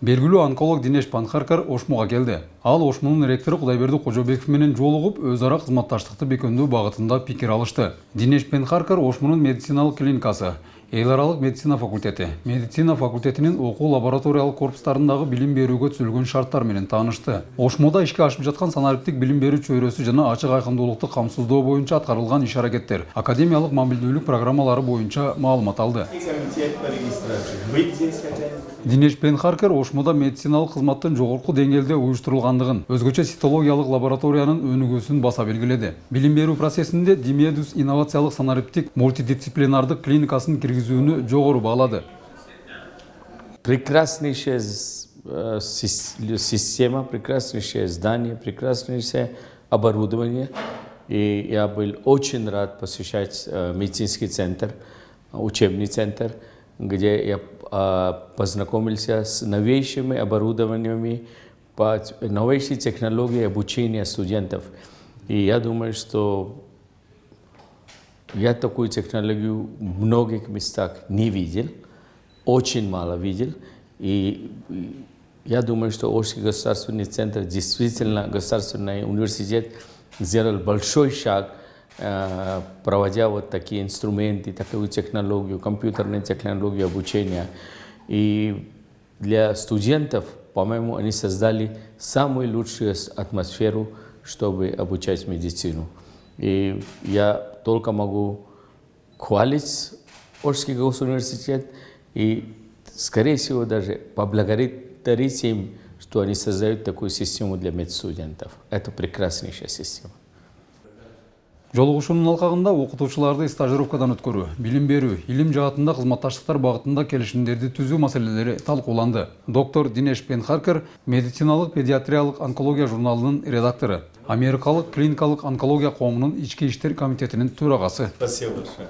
белгилүү онколог динеш панхаркар ошмуга келди ал ошмунун ректору кудайберди кожобеков менен жолугуп өз ара кызматташтыкты бекемдөө багытында пикир алышты. Динеш пенхаркар ошмунун медициналык клиникасы. Эл медицина факультети медицина факультетинин окуу лабораториялык корпустарындагы билим берүүгө түзүлгөн шарттар менен таанышты ошмуда ишке ашып жаткан санариптик билим берүү чөйрөсү жана ачык айкындуулукту камсыздоо боюнча аткарылган иш аракеттер академиялык мамилдүүлүк программалары боюнча маалымат алды. Динеш пенхаркер ошмуда медициналык кызматтын жогорку деңгээлде уюштурулгандыгын өзгөчө цитологиялык лабораториянын өнүгүүсүн баса белгиледи билим берүү процессинде димедус инновациялык санариптик мультидисциплинардык клиникасын киргизүүнү жогору баалады прекраснейшая э, сис- система, прекраснейшее здание, прекраснейшее оборудование. И я был очень рад посещать э, медицинский центр, учебный центр, где я э, познакомился с новейшими оборудованиями, новейшей технологией обучения студентов. И я думаю, что я такую технологию в многих местах не видел, очень мало видел. И я думаю, что Ошский государственный центр, действительно государственный университет, сделал большой шаг, э, проводя вот такие инструменты, такую технологию, компьютерную технологию обучения. И для студентов, по-моему, они создали самую лучшую атмосферу, чтобы обучать медицину. И я только могу хвалить Орский госуниверситет и, скорее всего, даже поблагодарить им, что они создают такую систему для медстудентов. Это прекраснейшая система. жолугушуунун алкагында окутуучуларды стажировкадан өткөрүү билим берүү илим жаатында кызматташтыктар багытында келишимдерди түзүү маселелери талкууланды доктор динеш пенхаркер медициналык педиатриялык онкология журналынын редактору америкалык клиникалык онкология коомунун ички иштер комитетинин төрагасы Спасибо большое.